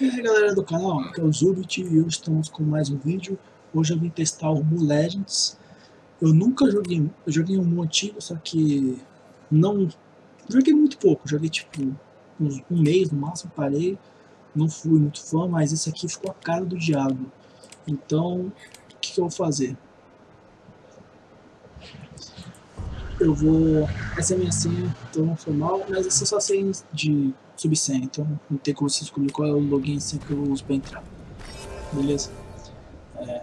E aí galera do canal, aqui é o Zubit e hoje estamos com mais um vídeo. Hoje eu vim testar o Mu Legends. Eu nunca joguei, eu joguei um antigo, só que não... Joguei muito pouco, joguei tipo uns, um mês no máximo, parei. Não fui muito fã, mas esse aqui ficou a cara do diabo. Então, o que, que eu vou fazer? eu vou... Essa é a minha senha, então não foi mal, mas essa é só senha de subsenha, então não tem como você descobrir qual é o login senha que eu uso para entrar. Beleza? É,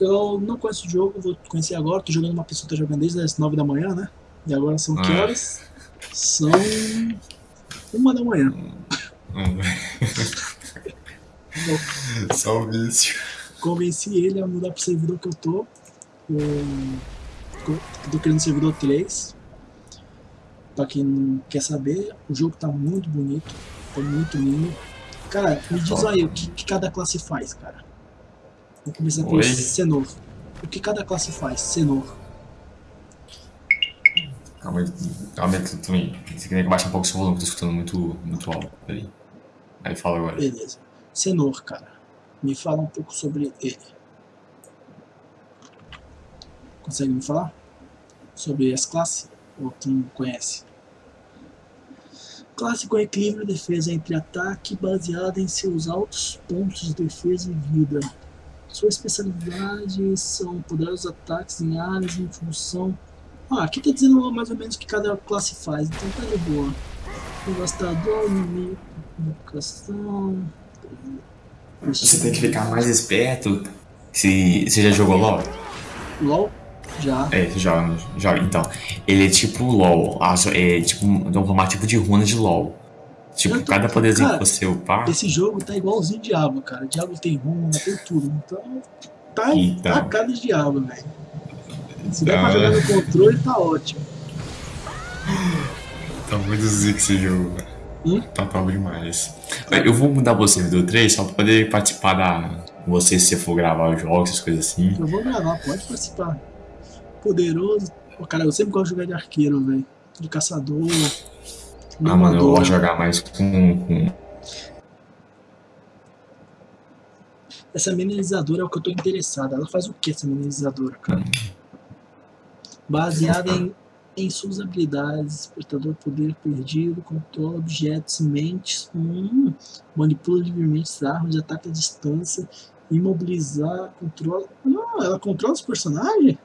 eu não conheço o jogo, vou conhecer agora, tô jogando uma pessoa que tá jogando desde as 9 da manhã, né? E agora são que ah. horas? São... uma da manhã. Hum. Só o vício. Convenci ele a mudar pro servidor que eu tô. Eu tô querendo servidor 3. Pra quem não quer saber, o jogo tá muito bonito, tá muito lindo. Cara, me diz aí o que, que cada classe faz, cara. Vou começar com Senor. O que cada classe faz, Senor? Calma aí, calma aí, também. Você queria que baixe um pouco o seu volume, que eu tô escutando muito, muito alto. Peraí. Aí fala agora. Beleza. Senor, cara. Me fala um pouco sobre ele. Consegue me falar? Sobre as classes? Ou tu não conhece? Classe com equilíbrio de defesa entre ataque baseada em seus altos pontos de defesa e vida. Sua especialidade são poderosos ataques em áreas em função... Ah, aqui tá dizendo mais ou menos o que cada classe faz, então tá de boa. Devastador, inimigo, invocação... Você tem que ficar mais esperto se você já jogou LoL. LoL? Já. É, joga, joga. Então, ele é tipo LOL. É tipo um formato tipo de runa de LOL. Tipo, tô, cada poderzinho cara, que você upar. Esse jogo tá igualzinho Diablo, cara. Diablo tem runa, tem tudo. Então, tá então. a cara de Diablo, velho. Se der pra jogar no controle, tá ótimo. Tá muito zica esse jogo, velho. Hum? Tá top demais. Eu vou mudar você do 3 só pra poder participar da. Você se você for gravar os jogos, essas coisas assim. Eu vou gravar, pode participar poderoso. Pô, cara, eu sempre gosto de jogar de arqueiro, velho. De caçador. Ah, mano, eu gosto de jogar mais com, com... Essa minimizadora é o que eu tô interessado. Ela faz o que essa minimizadora, cara? Baseada em, em suas habilidades, despertador poder perdido, controla objetos, mentes, hum, manipula livremente armas de ataque à distância, imobilizar, controla... Não, ela controla os personagens?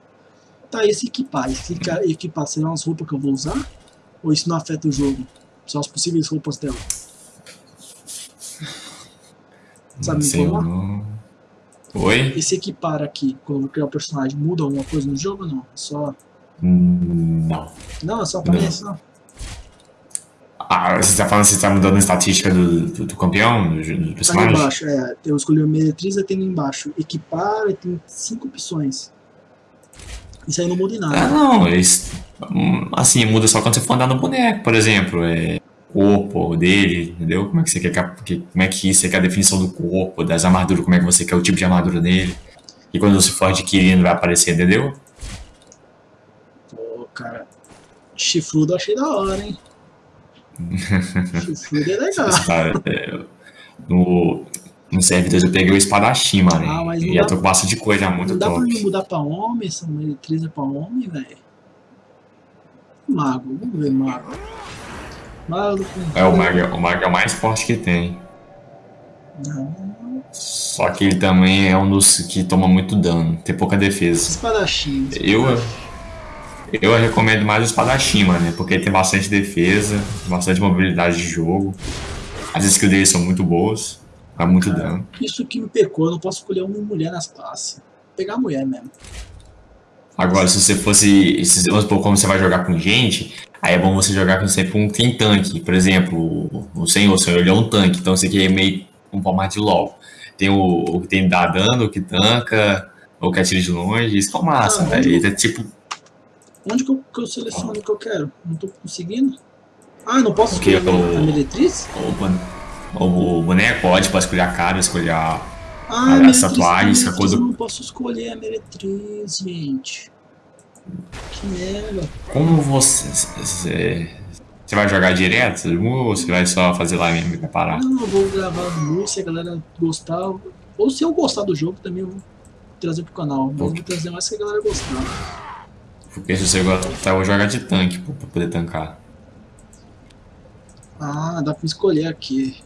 Tá esse equipar. Esse equipar serão as roupas que eu vou usar? Ou isso não afeta o jogo? São as possíveis roupas dela? Sabe me informar? Oi? Esse equipar aqui, quando eu criar o personagem, muda alguma coisa no jogo ou não? Só... Não. Não, é só aparece, não. Ah, você tá falando que você tá mudando a estatística do, do, do campeão, do, do personagem? Tá embaixo, é. Eu escolhi o meretriz e tem embaixo. Equipar, tem cinco opções. Isso aí não muda em nada. Ah, não, eles, assim, muda só quando você for andar no boneco, por exemplo. É, corpo dele, entendeu? Como é que você quer que, como é que você quer a definição do corpo, das armaduras, como é que você quer o tipo de armadura dele. E quando você for adquirindo vai aparecer, entendeu? Pô, cara. Chifrudo eu achei da hora, hein? Chifrudo é legal. é, no, no servidor eu peguei o espadachim, mano. Ah, mas e já tô com bastante coisa muito Não dá top. pra mudar pra homem, essa eletriza pra homem, velho. Mago, vamos ver mago. Mago É, o mago, o mago é o mais forte que tem. Não. Só que ele também é um dos que toma muito dano, tem pouca defesa. Espadachim. Eu, eu recomendo mais o espadachim, mano, porque ele tem bastante defesa, bastante mobilidade de jogo. As skills dele são muito boas. Dá muito Cara, dano. Isso que me pecou, eu não posso escolher uma mulher nas classes. Vou pegar a mulher mesmo. Agora, se você fosse. Se, vamos supor, como você vai jogar com gente, aí é bom você jogar com sempre um tem tanque. Por exemplo, o senhor, o senhor ele é um tanque, então você quer meio um formato de LOL. Tem o, o que tem dá dano, o que tanca, ou que atira de longe, isso é massa, ah, velho. É tipo. Onde que eu, que eu seleciono o que eu quero? Não tô conseguindo? Ah, não posso escolher a meretriz? Opa. O boneco pode, pode escolher a cara, escolher a, ah, a, as tatuagens, a coisa. Eu não posso escolher a meretriz, gente. Que merda. Como você. Você, Você vai jogar direto ou você vai só fazer lá mesmo e preparar? Não, eu vou gravar muito, se a galera gostar. Ou se eu gostar do jogo também eu vou trazer pro canal. Mas vou trazer mais se a galera gostar. Porque se você gostar, eu vou jogar de tanque pra poder tancar. Ah, dá pra escolher aqui.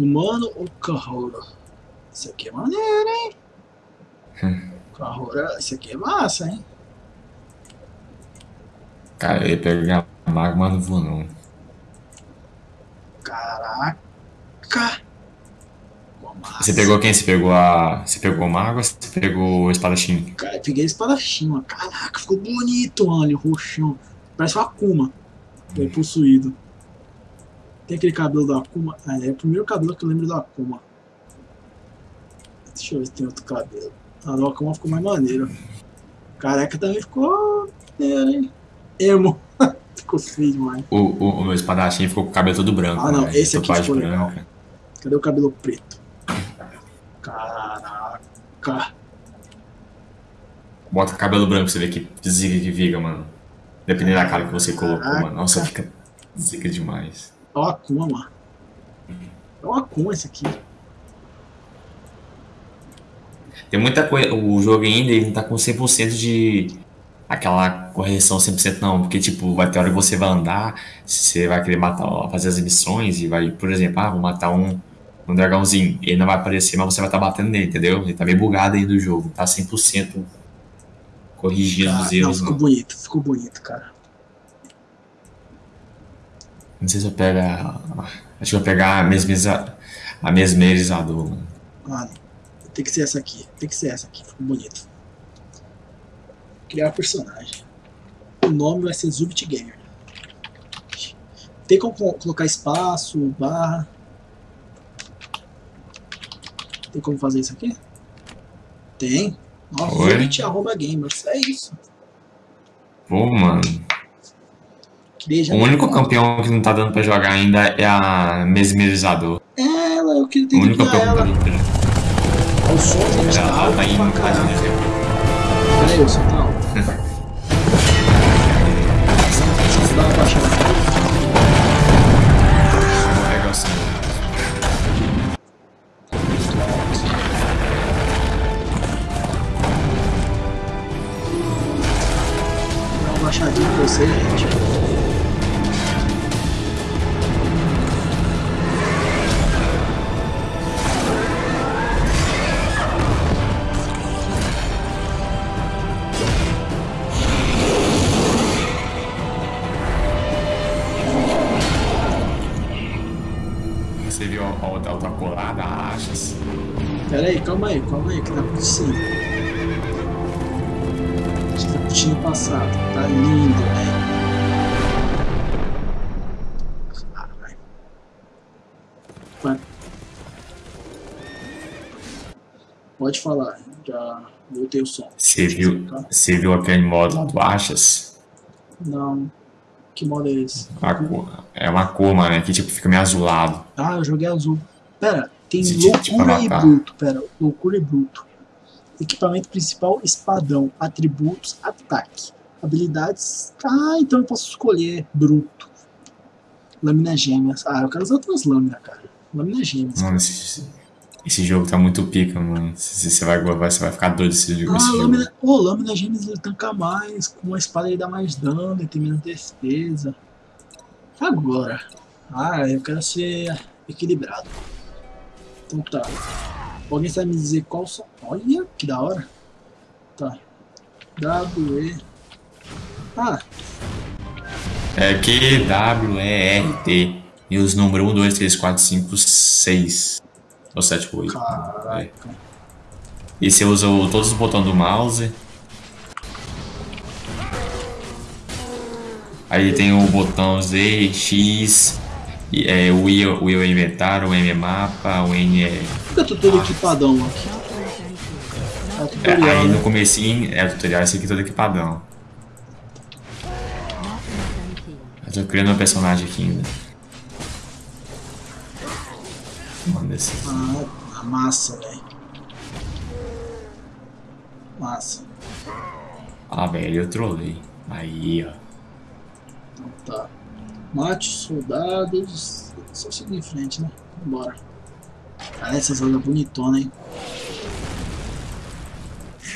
Humano ou Kahora? Isso aqui é maneiro, hein? Hum. Kahora, isso aqui é massa, hein? Cara, eu ia pegar mago, mas não vou não. Caraca! Massa. Você pegou quem? Você pegou a. Você pegou o mago ou você pegou o espadachim? Cara, eu peguei espadachim, mano. Caraca, ficou bonito, mano. Roxão. Parece o Akuma. Foi possuído. Tem aquele cabelo do Akuma. Ah, é o primeiro cabelo que eu lembro do Akuma. Deixa eu ver se tem outro cabelo. A do Akuma ficou mais maneiro. Careca também ficou maneiro, hein? Emo. ficou feio demais. O, o, o meu espadachim ficou com o cabelo todo branco. Ah, não, né? esse aqui ficou legal. branca. Cadê o cabelo preto? Caraca. Bota cabelo branco pra você ver que zica que fica, mano. Dependendo da cara que você colocou, Caraca. mano. Nossa, fica zica demais. É o Akuma, mano. É o Akuma esse aqui. Tem muita coisa. O jogo ainda ele não tá com 100% de. Aquela correção 100% não. Porque, tipo, vai ter hora que você vai andar. Você vai querer matar, fazer as missões e vai, por exemplo, ah, vou matar um, um dragãozinho. Ele não vai aparecer, mas você vai estar batendo nele, entendeu? Ele tá meio bugado aí do jogo. Tá 100% corrigido Ah, os não, erros, ficou não. bonito, ficou bonito, cara. Não sei se eu pego. a- Acho que eu vou pegar a mesmeriza, a mesmerizador, mano. Mano, tem que ser essa aqui. Tem que ser essa aqui, ficou bonito. Criar personagem. O nome vai ser Zubit Gamer. Tem como co- colocar espaço, barra. Tem como fazer isso aqui? Tem. Nossa? Zubit arroba gamers. É isso. Pô, mano. Já O único conta. campeão que não tá dando pra jogar ainda é a mesmerizador. É ela, eu queria O ter que único campeão que ela. não tá dando pra O som gente jogar. tá Ela alto tá indo pra caralho. Peraí, o som tá alto. Dá uma baixada aí, calma aí, que tá acontecendo. Você tá curtindo o passado. Tá lindo, velho. Caralho. Vai. Pode falar, já voltei o som. Você viu, você viu aquele modo lá do Achas? Não. Que modo é esse? A cor- é uma cor, mano, é que tipo fica meio azulado. Ah, eu joguei azul. Pera, tem Esse tipo loucura e bruto. Pera, loucura e bruto. Equipamento principal, espadão. Atributos, ataque. Habilidades. Ah, então eu posso escolher bruto. Lâmina gêmeas. Ah, eu quero usar outras lâminas, cara. Lâmina gêmeas. Mano, esse, esse jogo tá muito pica, mano. Você você vai, você vai ficar doido esse jogo. Ah, esse jogo. lâmina. Ô, lâmina gêmeas ele tanca mais. Com a espada ele dá mais dano, ele tem menos defesa. Agora. Ah, eu quero ser equilibrado. Então tá. Alguém sabe me dizer qual são. Olha, que da hora. Tá. W, E. Ah, É Q, W, E, R, T. E os números 1, 2, 3, 4, 5, 6. Ou 7, 8. caraca. E você usa o- todos os botões do mouse. Aí tem o botão Z, X, é, o I, o I é inventário, o M é mapa, o N é. Por que eu tô todo equipadão aqui? É é, tutorial, aí no né? comecinho é o tutorial, esse aqui todo equipadão. Eu tô criando um personagem aqui ainda. Manda esse. Ah, massa, velho. Massa. Ah, velho, eu trolei. Aí, ó. Então tá. Mate os soldados. Só seguir em frente, né? Bora. Ah, essa zoga bonitona, hein?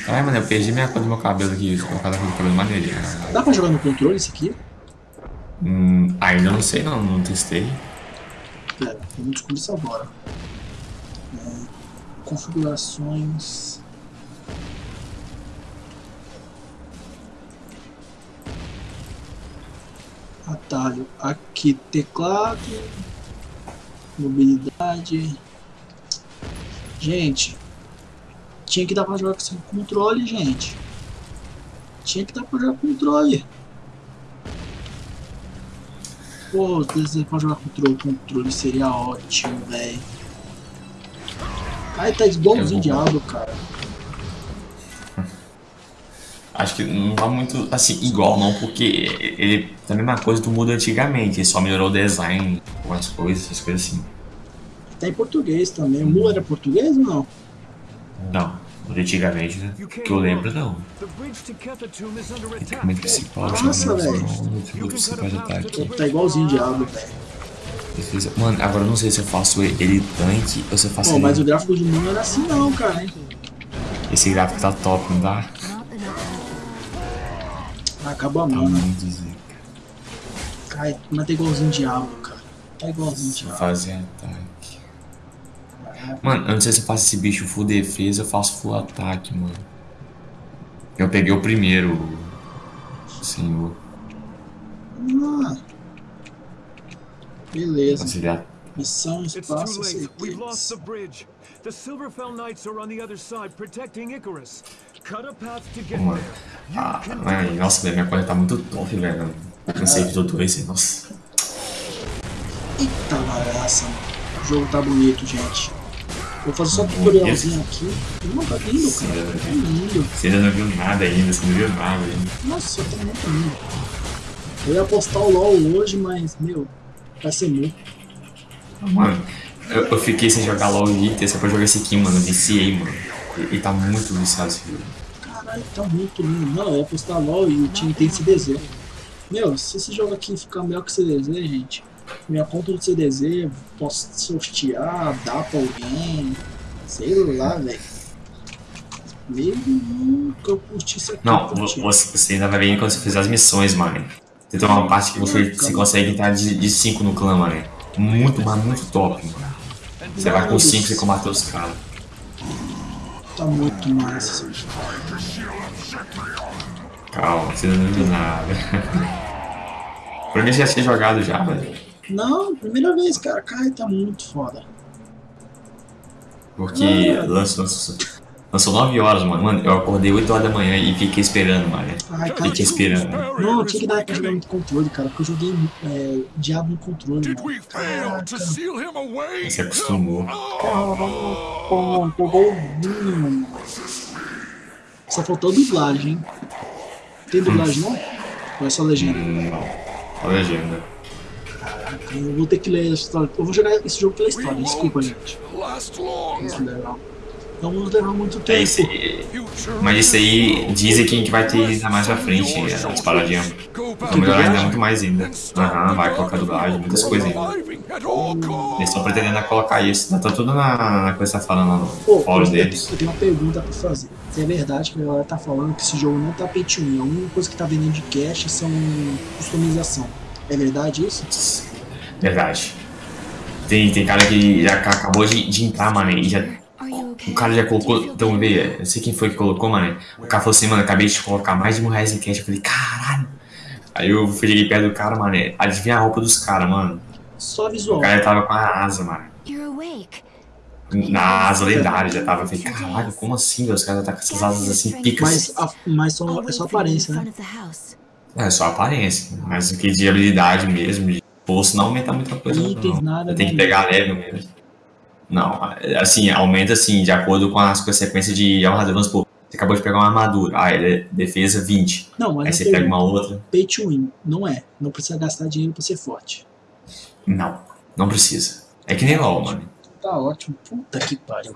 Ai, mano, eu perdi minha cor do meu cabelo aqui. A cor do cabelo maneirinho. Dá pra jogar no controle isso aqui? Hum, ainda não sei não, não testei. Pera, vamos descobrir isso agora. É, configurações. Atalho. Aqui, teclado. Mobilidade. Gente. Tinha que dar pra jogar com controle, gente. Tinha que dar pra jogar com controle. Pô, se pra jogar controle, controle seria ótimo, velho. Ai, tá igualzinho diabo, cara. Acho que não tá muito assim igual não, porque ele tá a mesma coisa do mundo antigamente, ele só melhorou o design, algumas coisas, essas coisas assim. Tá em português também. O Mu era português ou não? Não, antigamente, né? Que eu lembro não. Equipamento principal, Nossa, velho. Tá igualzinho diabo, velho. Mano, agora eu não sei se eu faço ele tanque ou se eu faço Pô, ele... mas o gráfico de Mu não era assim não, cara, hein? Esse gráfico tá top, não dá? Ah, acabou a mão, né? muito zica. Ai, mas tá igualzinho diabo, cara. Tá igualzinho diabo. Fazer ataque. Mano, eu não sei se eu faço esse bicho full defesa ou faço full ataque, mano. Eu peguei o primeiro, senhor. Ah. Beleza. Considerar. Missão, espaço. We've lost the bridge. The Silverfell Knights are on the other side, protecting Icarus. You Ah, mano, nossa, velho, minha coisa tá muito top, velho. Eu cansei de tudo isso, nossa. Eita bagaça, mano. O jogo tá bonito, gente. Vou fazer só um tutorialzinho aqui. Não, tá lindo, cara. Tá lindo. Você ainda não viu nada ainda, você não viu nada ainda. Nossa, tá muito lindo. Eu ia postar o LOL hoje, mas, meu, vai ser muito. Mano, eu, eu fiquei sem jogar LOL Victor, só pra jogar esse aqui, mano. Eu viciei, mano. E, e tá muito viciado esse jogo. Caralho, tá muito lindo. Não, eu ia postar LOL e o time tem CDZ. Meu, se esse jogo aqui ficar melhor que o CDZ, gente, minha conta do CDZ, posso sortear, dar pra alguém, sei lá, velho. Mesmo que eu curtisse aqui. Não, curti. você, você ainda vai ver quando você fizer as missões, mano. Tem uma parte que você, você consegue entrar de 5 no clã, mano. Muito, mas muito top, mano. Você vai com 5 e combater os caras. Tá muito massa. Calma, você não viu nada. pra mim já tinha jogado já, velho. Não, primeira vez, cara. Cara, tá muito foda. Porque lançou, lançou, lançou 9 horas, mano. Mano, eu acordei 8 horas da manhã e fiquei esperando, mano. Ai, cara. Fiquei esperando. Não, eu tinha que dar pra jogar no controle, cara, porque eu joguei é, Diabo no controle, mano. Você acostumou. Pô, pegou o vinho, mano. Só faltou dublagem, hein? Tem dublagem não? Ou é só legenda? Não. A legenda. Caraca, eu vou ter que ler a história. Eu vou jogar esse jogo pela história, desculpa, gente. Last long. Isso é legal. Não vamos levar muito É tempo. isso aí. Mas isso aí dizem que vai ter ainda mais pra frente, as paradinhas. Vão melhorar ainda muito mais ainda. Aham, vai colocar dublagem, muitas coisas ainda. Eles estão pretendendo colocar isso, tá tudo na, na coisa que você tá falando no Pô, fórum deles. eu tenho uma pergunta pra fazer. Se é verdade que a galera tá falando que esse jogo não tá pay to win, a única coisa que tá vendendo de cash são customização. É verdade isso? Verdade. Tem, tem cara que já ca- acabou de, de entrar, mano, e já. O cara já colocou. Então, ver, eu sei quem foi que colocou, mano. O cara falou assim, mano, acabei de colocar mais de mil reais em cash. Eu falei, caralho. Aí eu cheguei perto do cara, mano. Adivinha a roupa dos caras, mano. Só O visual. cara tava com a asa, mano. Na asa lendária já tava. Eu falei, caralho, como assim, velho? Os caras tá com essas asas assim, picas. Mas, a, mas só, é só aparência, né? É só aparência. Mas o que de habilidade mesmo, de bolso, não aumenta muita coisa. Itens, não. nada, Tem que né? pegar leve mesmo. Não, assim, aumenta assim, de acordo com as consequências de armadura. Vamos supor, você acabou de pegar uma armadura, ah, ele é defesa 20. Não, mas Aí você pega uma outra. pay to win. Não é. Não precisa gastar dinheiro pra ser forte. Não, não precisa. É que nem LOL, mano. Tá ótimo. Puta que pariu.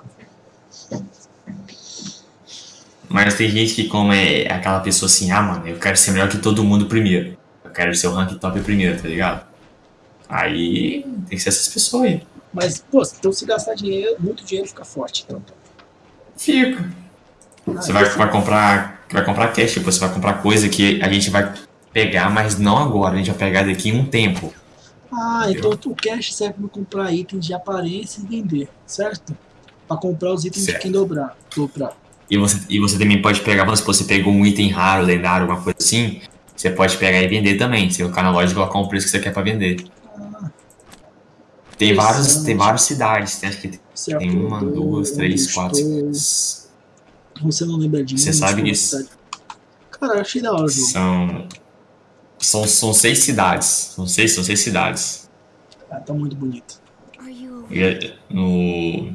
Mas tem gente que, como é aquela pessoa assim, ah, mano, eu quero ser melhor que todo mundo primeiro. Eu quero ser o rank top primeiro, tá ligado? Aí tem que ser essas pessoas aí. Mas, pô, então se gastar dinheiro, muito dinheiro fica forte. Então, Fica. Você vai, vai comprar. Vai comprar cash, tipo, você vai comprar coisa que a gente vai pegar, mas não agora, a gente vai pegar daqui em um tempo. Ah, então o cash serve para comprar itens de aparência e vender, certo? Para comprar os itens Certo. de quem dobrar. dobrar. E você, e você também pode pegar, vamos supor, você pegou um item raro, lendário, alguma coisa assim, você pode pegar e vender também. Você colocar na loja e colocar um preço que você quer pra vender. Tem vários, Interessante. tem várias cidades, tem, acho que você tem uma, duas, três, quatro. estou, Você não lembra de Você sabe disso. Cara, eu achei da hora. São, são. São seis cidades. São seis, são seis cidades. Ah, tá muito bonito. Are you E é- no,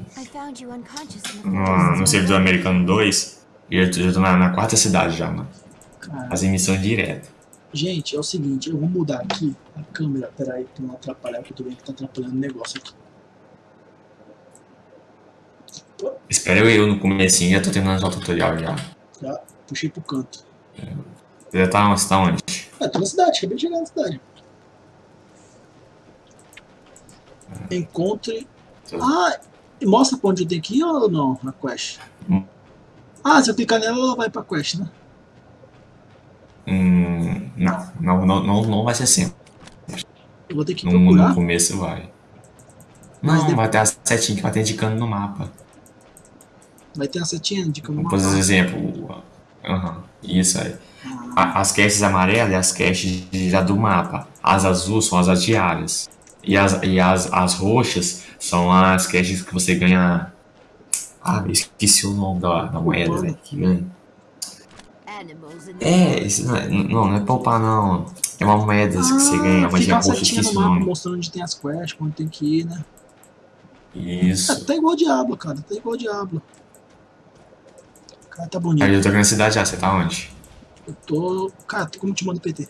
no, no servidor americano 2, eu já tô na, na quarta cidade já, mano. Cara, Fazem missão direto. Gente, é o seguinte, eu vou mudar aqui a câmera. Peraí, pra não atrapalhar, porque eu tô vendo que tá atrapalhando o negócio aqui. Espera eu, no comecinho, já tô terminando já o tutorial já. Já puxei pro canto. Você já tá, você tá onde? É, tô na cidade, acabei de chegar na cidade. Encontre. Ah, mostra pra onde eu tenho que ir ou não na quest? Hum. Ah, se eu clicar nela, ela vai pra quest, né? Hum, não, não, não, não, vai ser sempre. Eu vou ter que No, no procurar. começo vai. Mas Não, depois- vai ter a setinha que vai ter indicando no mapa. Vai ter uma setinha de como Por exemplo, aham, isso aí. A- As caches amarelas é as caches já do mapa. As azuis são as diárias. E as, e as, as roxas são as caches que você ganha. Ah, esqueci o nome da, da moeda, velho. Que ganha. É, isso não é, não, não é poupar, não. É uma moeda que você ganha, Ah, moedinha uma roxa, esqueci o nome. mostrando onde tem as quests, onde tem que ir, né? É, Isso. tá igual Diablo, cara. Tá igual Diablo. Cara, tá bonito. Aí eu tô aqui na cidade já, você tá onde? Eu tô. Cara, como te manda PT.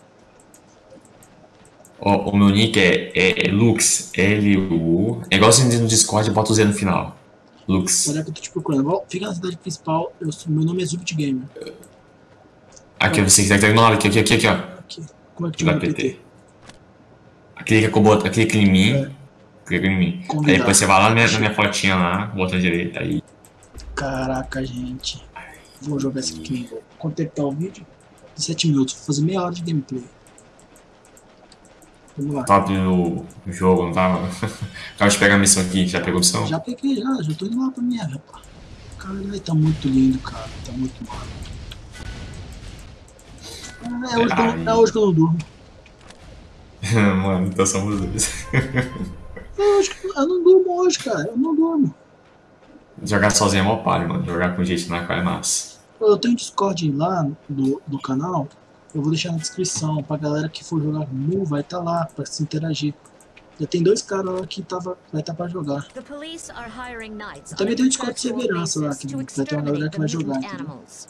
O, o meu nick é, é, é Lux, L-U. É igual você no Discord, bota o Z no final. Lux. Olha que eu tô te procurando. Fica na cidade principal. Eu, meu nome é Zubit Gamer. Aqui, você quiser que tá aqui, aqui, aqui, aqui, ó. Aqui. Como é que manda PT. PT? Clica, com o botão, clica em mim. É. Clica em mim. Aí depois você vai lá na minha, na minha fotinha lá, botão direito aí. Caraca, gente. Vou jogar esse aqui. Quanto tempo tá o vídeo? 17 minutos. Vou fazer meia hora de gameplay. Vamos lá. Top no no jogo, não tava? Acaba de pegar a missão aqui, já pegou a missão? Já peguei, já. Já tô indo lá pra minha, rapaz. Caralho, tá muito lindo, cara. Tá muito mal. É, hoje que eu, não- é hoje que eu não durmo. Mano, então somos dois. É hoje que eu, eu não durmo hoje, cara. Eu não durmo. Jogar sozinho é mó palha, mano. Jogar com gente na cara é massa. Eu tenho um Discord lá do, do canal. Eu vou deixar na descrição. Pra galera que for jogar Mu, vai estar lá pra se interagir. Já tem dois caras lá que tava, vai estar pra jogar. Knights Também tem um Discord de segurança lá, que vai ter uma galera que vai jogar, animals.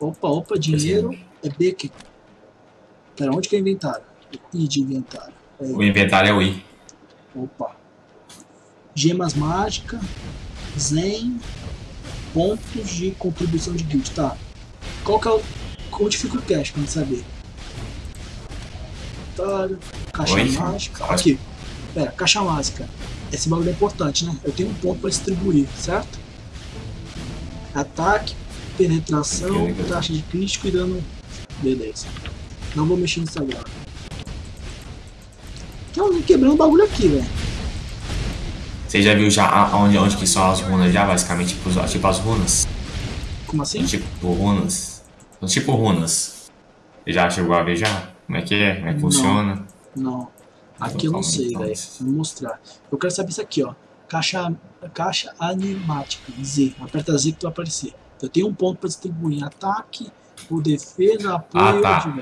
Opa, opa, dinheiro é B que. Pera, onde que é inventário? I de inventário. É, O inventário é o I. Opa. Gemas mágicas, Zen, pontos de contribuição de guild. Tá. Qual que é o. Onde fica o cash pra gente saber? Inventário, caixa Oi? mágica. Aqui. Pera, caixa mágica. Esse bagulho é importante, né? Eu tenho um ponto pra distribuir, certo? Ataque, penetração, taxa de crítico e dano. Beleza. Não vou mexer nisso agora. Tem alguém quebrando o bagulho aqui, velho. Você já viu já onde, onde que são as runas já, basicamente? Tipo, tipo as runas? Como assim? Tipo runas. São tipo runas. Você já chegou a ver já? Como é que é? Como é que Não. funciona? Não. Aqui eu não sei, então. velho. Vou mostrar. Eu quero saber isso aqui, ó. Caixa, caixa animática. Z. Aperta Z que tu vai aparecer. Eu tenho um ponto pra distribuir em ataque, ou defesa, apoio Ah, tá.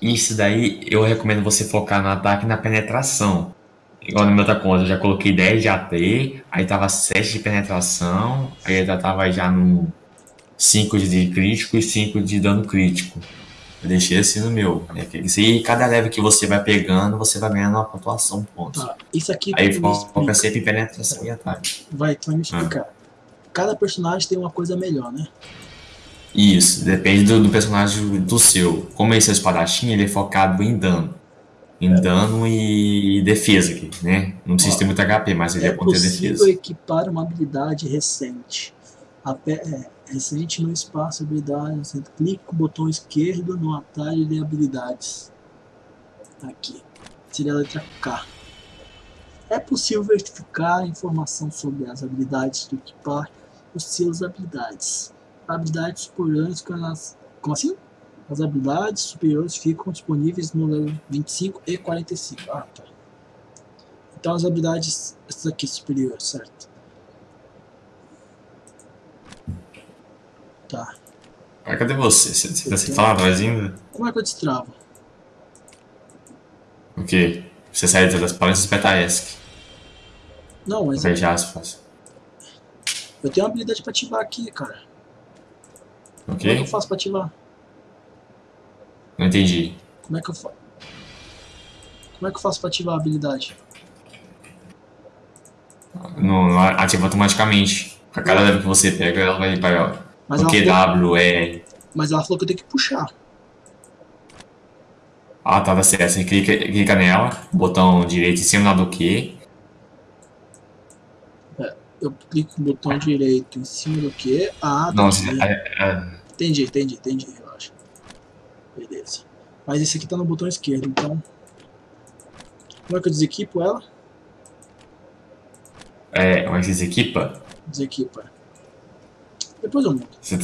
Isso daí eu recomendo você focar no ataque e na penetração. Igual no meu outra conta, eu já coloquei 10 de AT, aí tava 7 de penetração, aí já tava já no 5 de crítico e 5 de dano crítico. Eu deixei assim no meu. É aí, cada level que você vai pegando, você vai ganhando uma pontuação pontos. Tá. Isso aqui Aí foca sempre em penetração e ataque. Vai, tu vai me explicar. Cada personagem tem uma coisa melhor, né? Isso, depende do, do personagem do seu. Como esse é o espadachim, ele é focado em dano. em dano e defesa aqui, né? Não precisa ter muito HP, mas ele É é contra defesa. equipar uma habilidade recente. Ape- é, recente no espaço habilidades. Você clica com o botão esquerdo no atalho de habilidades. Aqui. Seria a letra K. É possível verificar informação sobre as habilidades do equipar os seus habilidades. Habilidades superiores com as. Como assim? As habilidades superiores ficam disponíveis no level 25 e 45. Ah, tá. Então as habilidades, essas aqui superiores, certo? Tá. Ah, cadê você? Você, você, você tá lá atrás ainda? Como é que eu destravo? O quê? Você sai das palestras e ESC. Não, mas já aspas. eu tenho uma habilidade pra ativar aqui, cara. Como é que eu faço pra ativar? Não entendi. Como é que eu faço? Como é que eu faço pra ativar a habilidade? Não, não ativa automaticamente. A cada level que você pega, ela vai para Mas o QW, E. mas ela falou que eu tenho que puxar. Ah, tá, tá certo. Você clica, clica nela, botão direito em cima do Q. Eu clico com o botão direito em cima do que? Ah, tá Não, você, é, é, Entendi, entendi, entendi, relaxa. Beleza. Mas esse aqui tá no botão esquerdo, então. Como é que eu desequipo ela? é, como é que se equipa? Desequipa. Depois eu monto. Você,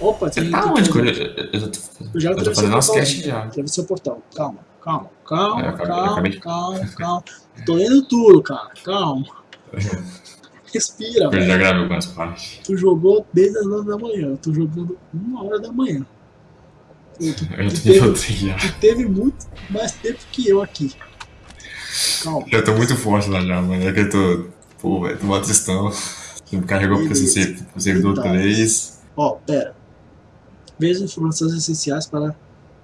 Opa, você tem. tá tem onde? Eu, eu, eu, Eu já atravessei o portal. casts já. Atravessei o portal. Calma, calma, calma, É, calma, acabei- eu calma, calma. Tô lendo tudo, cara. Calma. Respira, Eu já gravei algumas partes. Tu jogou desde as 9 da manhã. Eu tô jogando uma hora da manhã. Tu, tu- Eu tu teve, tu teve muito mais tempo que eu aqui. Calma. Eu tô muito forte lá já, mano. É que eu tô. Pô, velho, tô batistão. Você me carregou pro Beleza. ser- Tá. 3. Ó, pera. Veja informações essenciais para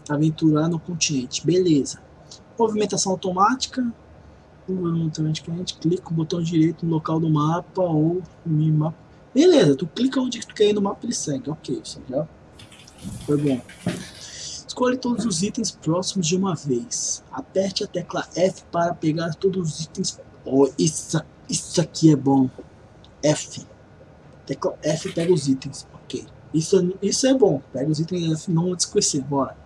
aventurar no continente. Beleza. Movimentação automática. Clica o botão direito no local do mapa ou no minimapa. Beleza, tu clica onde tu quer ir no mapa ele segue. Ok, isso já foi bom. Escolhe todos os itens próximos de uma vez. Aperte a tecla F para pegar todos os itens. Oh, isso, isso aqui é bom. F. Tecla F pega os itens. Ok. Isso, isso é bom. Pega os itens F, não esquecer. Bora.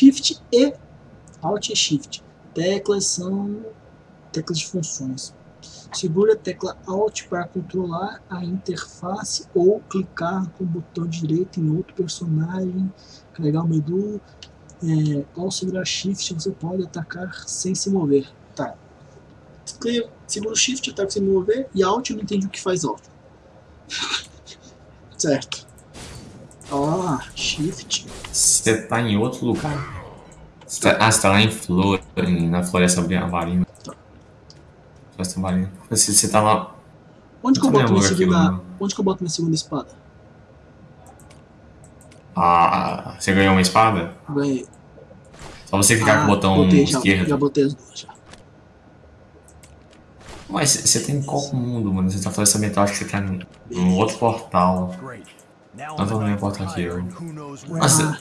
Shift e Alt e Shift. Teclas são teclas de funções. Segura a tecla Alt para controlar a interface ou clicar com o botão direito em outro personagem. Carregar o menu. É, ao segurar Shift você pode atacar sem se mover. Tá. Escreva- Segura o Shift, ataca sem mover. E Alt eu não entendi o que faz Alt. certo. Ah, Shift. Você tá em outro lugar. Você tá- ah, você tá lá em Flor, em- na Floresta Marina. Floresta Marina. Você, você tá lá. Onde que eu boto minha segunda. Onde que eu boto minha segunda espada? Ah, você ganhou uma espada? Ganhei. Só você clicar com o botão Ah, botei, já, esquerdo. já botei as duas já. Mas você tá em qual mundo, mano? Você tá Floresta Ambiental, acho que você tá num num outro portal. Não tô no meu portal aqui, eu. Nossa,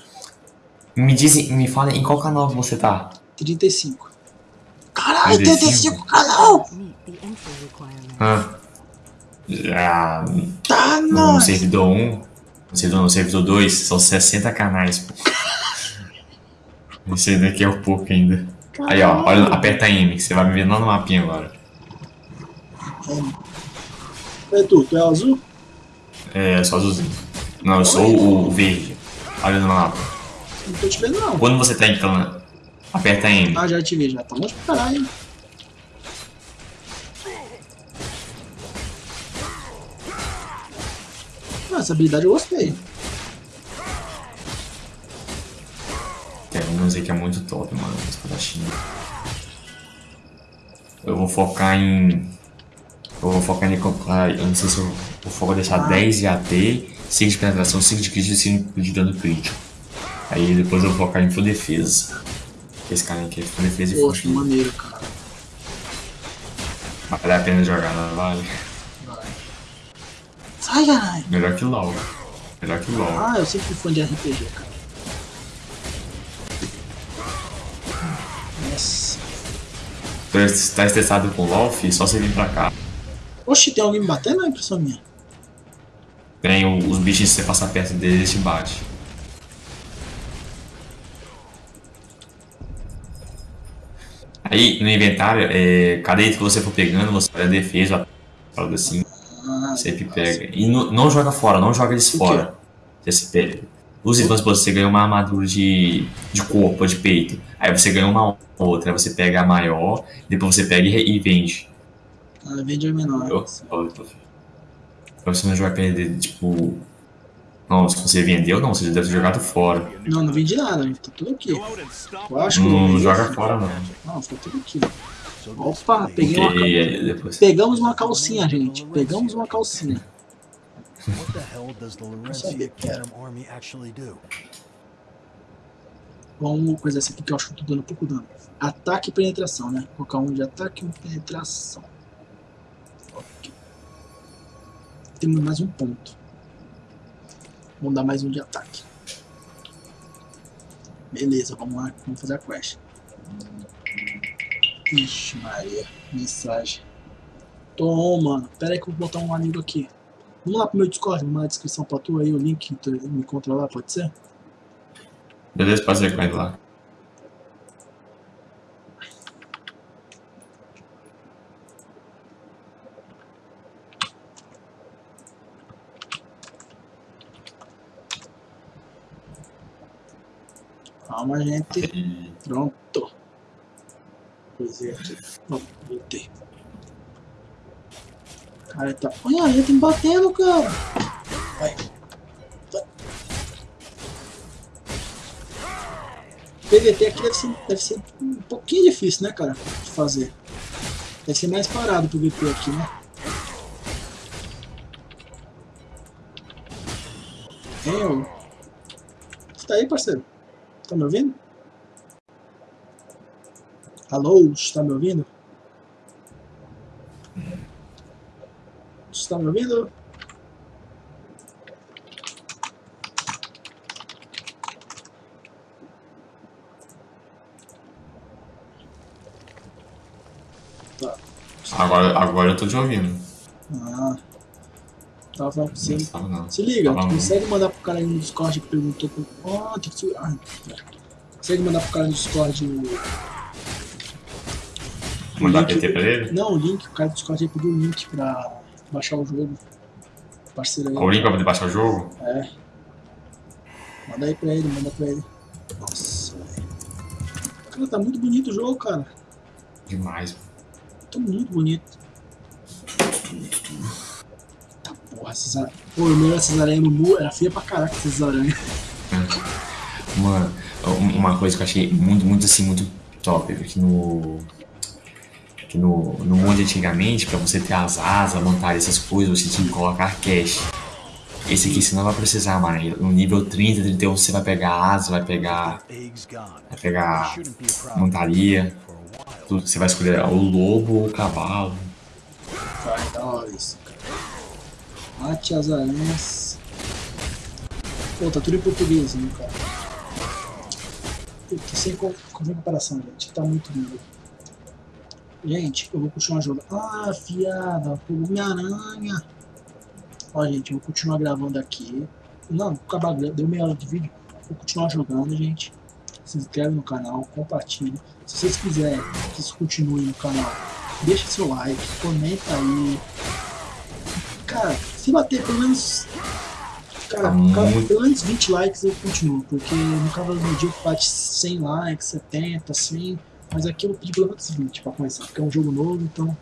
me dizem, me fala em qual canal você tá? 35. Caralho, 35? 35 canal! Ah, já Tá, no não. servidor 1, no servidor, no servidor 2, são 60 canais, pô. Esse daqui é o pouco ainda. Aí, ó, olha, aperta M, que você vai me ver lá no mapinha agora. É tu, tu é o azul? É, só azulzinho. Não, eu sou o verde. Olha no mapa. Não tô te vendo não. Quando você tá em clã, aperta M. Ah, já te vi, já. Tá longe pra caralho. hein? Ah, essa habilidade eu gostei. Tem uns aí que é muito top, mano. Espadachim. Eu vou focar em. Eu vou focar em. ah, Eu não sei se eu vou focar deixar 10 de AD, 5 de penetração, 5 de crítico e 5 de dano crítico. Aí depois eu vou focar em full defesa. Esse carinha aqui é full defesa e full Poxa, maneiro, cara. Vale a pena jogar, não vale? Vai. Sai, caralho! Melhor que LOL. Melhor que LOL. Ah, eu sempre fui fã de RPG, cara. Nossa. Yes. É tá estressado com o LOL, fi? Só você vir pra cá. Oxi, tem alguém me batendo? É impressão minha. Tem os bichos, se você passar perto deles, eles te batem. Aí, no inventário, é, cada item que você for pegando, você olha a defesa, algo assim, Ah, sempre pega. E não, não joga fora, não joga eles fora. Você pega. Os itens, você ganha uma armadura de, de corpo, de peito. Aí você ganha uma outra, aí você pega a maior, depois você pega e, e vende. ah, vende a menor. Entendeu? Pra você não jogar perder, tipo. Não, se você vendeu, não, você já deve ter jogado fora. Não, não vendi nada, tá tudo aqui. Eu acho que eu Não, não joga fora, não. Não, ficou tudo aqui. Opa, peguei uma, Porque aí depois. pegamos uma calcinha, gente. Pegamos uma calcinha. What the hell does the Laurentian Army actually do? Vamos coisa essa aqui que eu acho que eu tô dando pouco dano. Ataque e penetração, né? Vou colocar um de ataque e um de penetração. Ok. Temos mais um ponto. Vamos dar mais um de ataque. Beleza, vamos lá. Vamos fazer a quest. Ixi, Maria. Mensagem. Toma. Pera aí que eu vou botar um amigo aqui. Vamos lá pro meu Discord, na descrição pra tu aí, o link, tu me encontra lá, pode ser? Beleza, pode ser com ele lá. Calma, gente. Pronto. Coisei aqui. Ó, voltei. Cara, tá. Olha, tá me batendo, cara. Vai. Vai. PVT aqui deve ser, deve ser um pouquinho difícil, né, cara? De fazer. Deve ser mais parado o PVP aqui, né? Hein, ô? Você tá aí, parceiro? Tá me ouvindo? Alô, está me ouvindo? Está me ouvindo? Tá. agora, agora eu tô te ouvindo. Ah. Tava você. Não tava, não. Se liga, Tava tu não. consegue mandar pro cara aí no Discord que perguntou com. Ó, tem que. Ah, consegue mandar pro cara no Discord o. Mandar link- PT pra ele? Não, o link, o cara do Discord aí pediu o link pra baixar o jogo. Parceiro aí. O link pra poder baixar o jogo? É. Manda aí pra ele, manda pra ele. Nossa, velho. Cara, tá muito bonito o jogo, cara. Demais. Tá muito bonito. Tá porra, essas aranhas. Pô, o meu essas aranhas no mu era feia pra caraca essas aranhas. Mano, um- uma coisa que eu achei muito, muito assim, muito top, que no. Que no, no mundo antigamente, pra você ter as asas, montar essas coisas, você tinha que colocar cash. Esse aqui você não vai precisar mais. No nível 30, 31 você vai pegar asa, vai pegar. Vai pegar montaria. Tudo. Você vai escolher o lobo ou o cavalo. Vai, da hora isso, cara. Mate as aranhas. Pô, tá tudo em português, né, cara? Puta, sem co- comparação, gente. Tá muito lindo. Gente, eu vou continuar jogando. Ah, fiada, minha aranha. Ó, gente, eu vou continuar gravando aqui. Não, acabar, deu meia hora de vídeo. Vou continuar jogando, gente. Se inscreve no canal, compartilha. Se vocês quiserem que isso continue no canal, deixa seu like, comenta aí. Se bater pelo menos. Cara, Tá pelo menos 20 likes eu continuo, porque no Cavalo do Dia bate 100 likes, 70, 100. Mas aqui eu vou pedir pelo menos 20 pra começar, porque é um jogo novo, então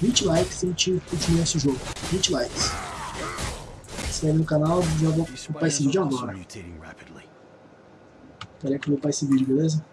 20 likes e a gente continua esse jogo. 20 likes. Se inscreve no canal, já vou upar esse vídeo agora. Peraí que eu vou upar esse vídeo, beleza?